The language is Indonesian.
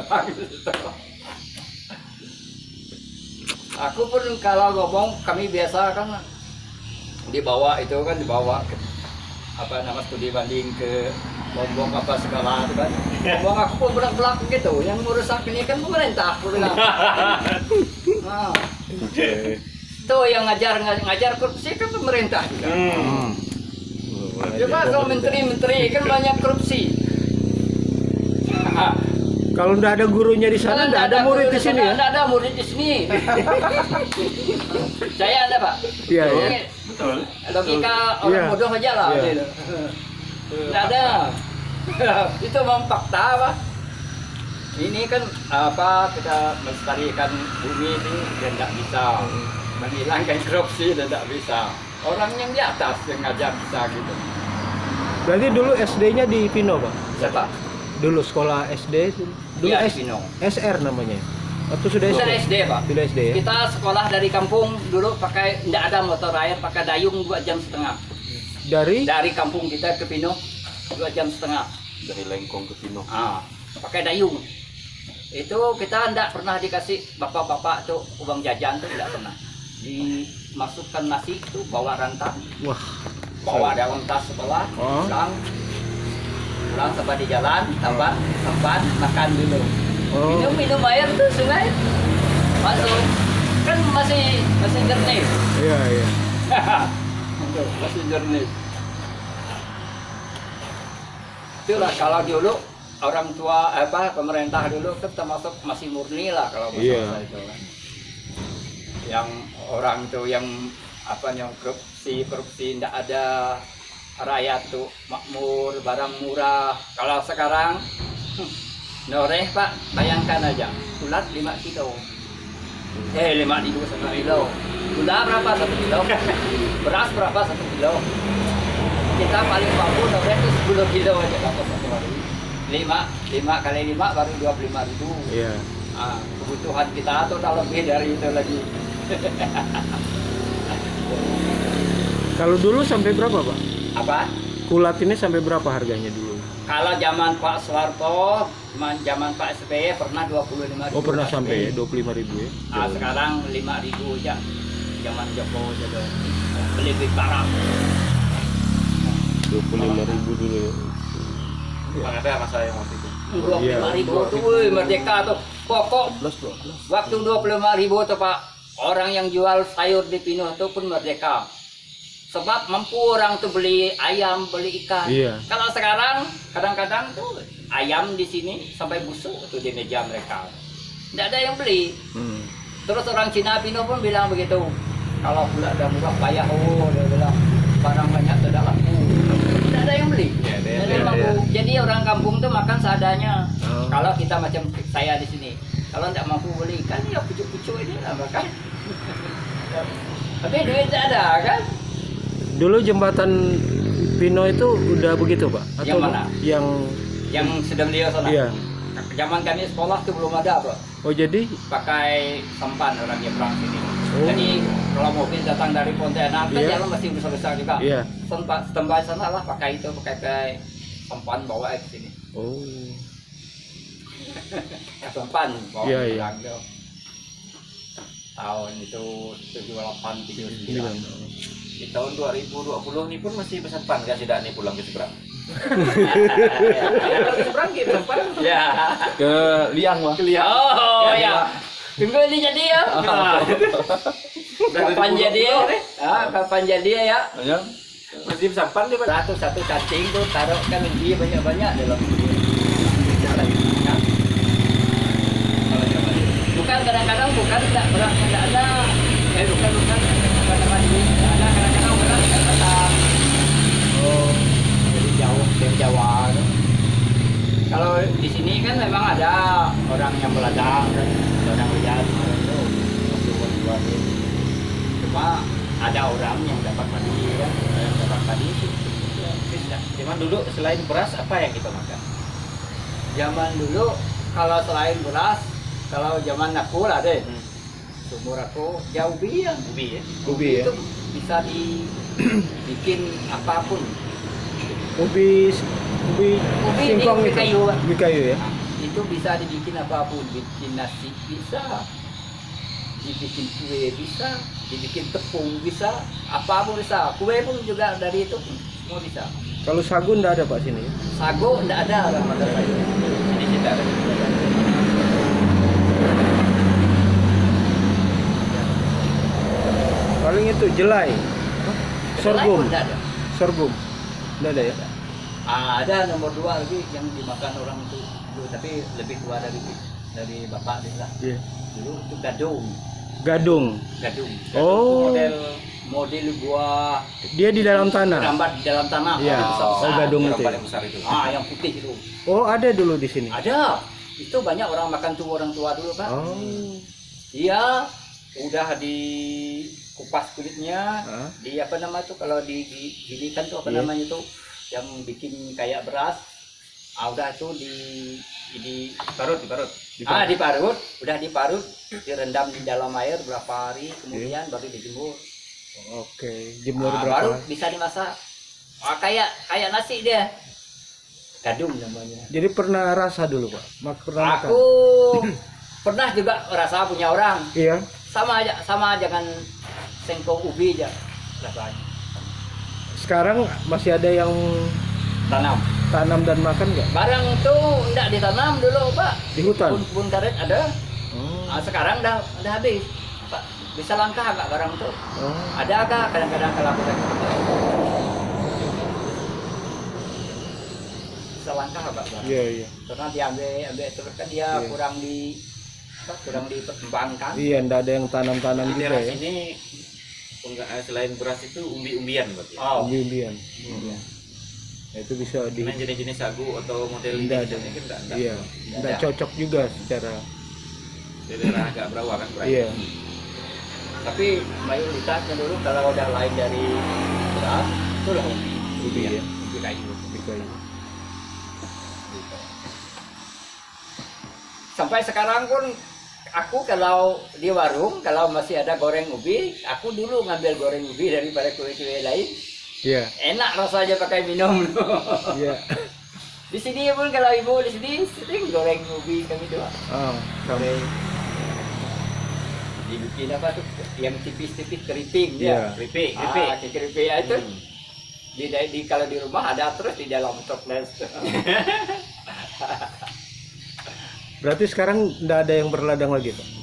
Aku pun kalau ngomong kami biasa kan dibawa itu kan dibawa ke apa nama studi banding ke Lombok apa segala itu kan. Ngomong aku pun belak belak gitu. Yang merusak ini kan pemerintah aku bilang. Nah, tuh yang ngajar ngajar korupsi kan pemerintah juga. Hmm. Coba kalau menteri-menteri kan banyak korupsi. Kalau nggak ada gurunya di sana, nggak ada murid di sini ya? Nggak ada murid di sini. Saya ada pak. Iya, iya. Betul. Logika orang Iya. bodoh aja lah. Iya. gitu. Nggak ada. Itu memang fakta pak. Ini kan apa kita melestarikan bumi ini dan tidak bisa menghilangkan korupsi dan tidak bisa. Orang yang di atas yang ngajak bisa gitu. Berarti dulu SD-nya di Pino, Pak? Siapa? Dulu sekolah SD, dulu Iya, S-. SR namanya. Atau sudah SD? SD pak. Sudah SD ya? Kita sekolah dari kampung dulu pakai tidak ada motor air, pakai dayung dua jam setengah. Dari Dari kampung kita ke Pino dua jam setengah. Dari Lengkong ke Pino. Ah, pakai dayung. Itu kita tidak pernah dikasih bapak-bapak tuh uang jajan tuh tidak pernah. Dimasukkan nasi itu bawa rantang, wah, bawa daun tas sekolah, Oh. Pulang sampai di jalan, tambah, tempat makan dulu. oh, Minum minum air tuh sungai masuk kan masih masih jernih. iya iya. Masih jernih. Itulah kalau dulu orang tua apa pemerintah dulu kan termasuk masih murni lah kalau masalah Iya. itu kan. Yang orang tuh yang apa yang korupsi korupsi tidak ada rakyat tuh makmur barang murah. Kalau sekarang noreh pak bayangkan aja ulat 5 kilo. Eh 5 ribu satu kilo. Gula berapa? Satu kilo. Beras berapa? Satu kilo. Kita paling mampu noreh itu 10 kilo aja dapat satu hari lima lima kali lima baru 25 ribu. Iya. ah, kebutuhan kita tuh udah lebih dari itu lagi. Kalau dulu sampai berapa, Pak? Apa Kulat ini sampai berapa harganya dulu? kalau zaman Pak Soeharto zaman- zaman Pak SBY pernah 25 ribu Oh, pernah sampai ya 25 ribu ya? Ah, sekarang 5 ribu aja zaman Jokowi jadi lebih parah 25 ribu dulu ya. Bang ada masalah yang waktu itu. dua Iya. puluh ribu tuh wih, merdeka tuh pokok 11 12. waktu dua puluh ribu tuh pak orang yang jual sayur di Pino itu pun merdeka sebab mampu orang tuh beli ayam beli ikan. Iya. kalau sekarang kadang-kadang tuh ayam di sini sampai busuk tuh di meja mereka. Tidak ada yang beli. Hmm. terus orang Cina Pino pun bilang begitu. Kalau pula ada murah payah. Oh dia bilang barang banyak tidak laku tidak ada yang beli. Yang Jadi beli, mampu. jadi orang kampung tuh makan seadanya. Oh. kalau kita macam saya di sini kalau tidak mampu beli ikan ya pucuk-pucuk ini lah makan. Tapi duit tidak ada kan Dulu jembatan Pino itu udah begitu, Pak? Yang mana? Yang yang sedang dia sana Iya. zaman kami sekolah tuh belum ada bro Oh, jadi pakai sampan orang nyebrang sini Oh. jadi kalau mobil datang dari Pontianak kan Iya. jalan masih besar-besar juga Iya. tempat tempat sana lah pakai itu pakai pakai sampan bawa ke sini Oh. sampan bawa Iya, iya. pulang tuh. tahun itu 78 Bilang. 39 Di tahun 2020 ini pun masih pesan pan kan tidak nih pulang ke seberang. seberang gitu ya. Ke Liang lah. oh Ya, ya tunggu ini jadi ya. Nah. kapan jadi ya? ah, kapan jadi ya? Ya. Masih pesan pan dia satu satu cacing tuh taruh kan dia banyak banyak dalam bukan kadang-kadang bukan tidak berat tidak ada. Eh bukan bukan teman ini tidak ada kadang-kadang berat tidak datang oh dari jauh dari Jawa tuh. kalau di sini kan memang ada orang yang meladang kan ada orang lihat orang itu waktu waktu cuma ada orang yang dapat padi kan yang dapat padi itu ya, bisa. Cuman dulu selain beras apa yang kita makan? zaman dulu kalau selain beras kalau zaman aku lah deh Hmm. sumur aku jauh biang Ubi ya. ubi ya? itu bisa dibikin apa pun Ubi ubi Ubi singkong ubi itu. kayu. Ubi kayu ya? Nah, itu bisa dibikin apa pun bikin nasi bisa dibikin kue bisa dibikin tepung bisa apa pun bisa kue pun juga dari itu semua bisa Kalau sagu nggak ada pak sini. sago enggak ada orang Ini kita ada. Paling itu jelai, sorghum, enggak ada. Sorghum, nggak ada ya? Ah, ada nomor dua lagi yang dimakan orang itu. Tapi lebih tua dari dari bapak dia lah. Iya. dulu itu gadung. Gadung. gadung. Oh, model model buah dia di dalam tanah. rambat di dalam tanah yang besar-besar. Oh, gadung Yang itu. ya? paling besar itu. ah yang putih itu Oh, ada dulu di sini. ada itu banyak orang makan tuh orang tua dulu pak Oh. Iya, udah di kupas kulitnya, Hah? di apa nama tuh kalau di, di ginikan tuh apa Iya. namanya tuh yang bikin kayak beras. Ah, udah tuh di di Parut, diparut. ah diparut, udah diparut, direndam di dalam air berapa hari, kemudian baru dijemur. Oke, jemur Ah, berapa? baru bisa dimasak. Ah, kayak kayak nasi dia. Gadung namanya. Jadi pernah rasa dulu pak? Mak pernah makan? Aku pernah juga rasa punya orang. Iya. sama aja sama jangan sengkong ubi aja rasanya Sekarang masih ada yang tanam tanam dan makan nggak? barang tuh enggak ditanam dulu pak Di hutan? kebun karet ada Oh. Ah, sekarang udah udah habis bisa langka nggak barang tuh Oh. ada agak kadang-kadang kalau aku tanya bisa langka nggak barang Iya iya. karena diambil ambil terus kan dia Iya. kurang di apa, kurang diperkembangkan Iya, nggak ada yang tanam-tanam juga ya. ini enggak eh, selain beras itu umbi-umbian berarti. oh Umbi-umbian. iya. Nah, itu bisa di Dengan jenis-jenis sagu atau model ini Nggak ada. Iya, nggak ada. cocok juga secara Daerah agak berawa kan berarti. iya. Tapi mayoritasnya dulu kalau udah lain dari beras itu lah ubi Ubi ya. ubi kayu Di kayu. sampai sekarang pun aku kalau di warung kalau masih ada goreng ubi aku dulu ngambil goreng ubi daripada kue-kue lain Iya. enak rasanya pakai minum Iya. di sini pun kalau ibu di sini sering goreng ubi kami doang Oh, goreng dibikin apa tuh yang tipis-tipis keriting Iya. ya Keripik, ah, keripik. ya itu Hmm. di, di kalau di rumah ada terus di dalam toples Berarti sekarang nggak ada yang berladang lagi, Pak?